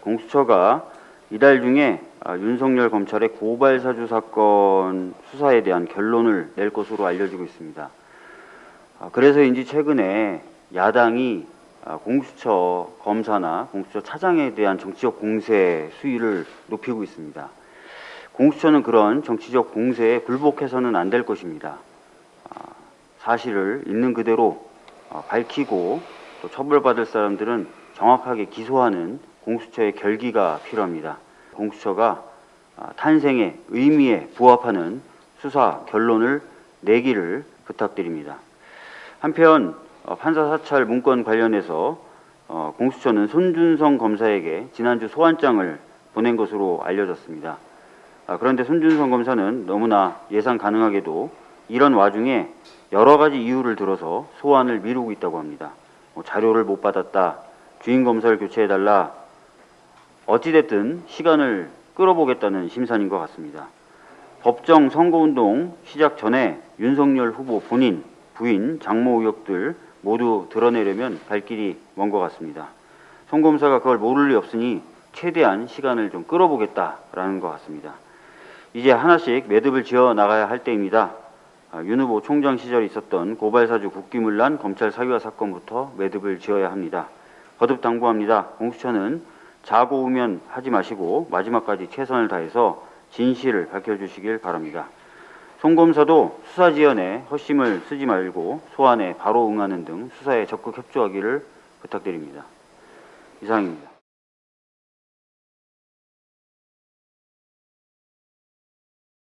공수처가 이달 중에 아, 윤석열 검찰의 고발 사주 사건 수사에 대한 결론을 낼 것으로 알려지고 있습니다. 아, 그래서인지 최근에 야당이 아, 공수처 검사나 공수처 차장에 대한 정치적 공세 수위를 높이고 있습니다. 공수처는 그런 정치적 공세에 굴복해서는 안 될 것입니다. 아, 사실을 있는 그대로 아, 밝히고 또 처벌받을 사람들은 정확하게 기소하는 공수처의 결기가 필요합니다. 공수처가 아, 탄생의 의미에 부합하는 수사 결론을 내기를 부탁드립니다. 한편 어, 판사 사찰 문건 관련해서 어, 공수처는 손준성 검사에게 지난주 소환장을 보낸 것으로 알려졌습니다. 아, 그런데 손준성 검사는 너무나 예상 가능하게도 이런 와중에 여러 가지 이유를 들어서 소환을 미루고 있다고 합니다. 뭐 자료를 못 받았다, 주인 검사를 교체해달라, 어찌됐든 시간을 끌어보겠다는 심산인 것 같습니다. 법정 선거운동 시작 전에 윤석열 후보 본인, 부인, 장모 의혹들 모두 드러내려면 갈 길이 먼 것 같습니다. 송 검사가 그걸 모를 리 없으니 최대한 시간을 좀 끌어보겠다라는 것 같습니다. 이제 하나씩 매듭을 지어 나가야 할 때입니다. 아, 윤 후보 총장 시절에 있었던 고발사주 국기문란 검찰 사유화 사건부터 매듭을 지어야 합니다. 거듭 당부합니다. 공수처는 자고 우면 하지 마시고 마지막까지 최선을 다해서 진실을 밝혀주시길 바랍니다. 송 검사도 수사 지연에 헛심을 쓰지 말고 소환에 바로 응하는 등 수사에 적극 협조하기를 부탁드립니다. 이상입니다.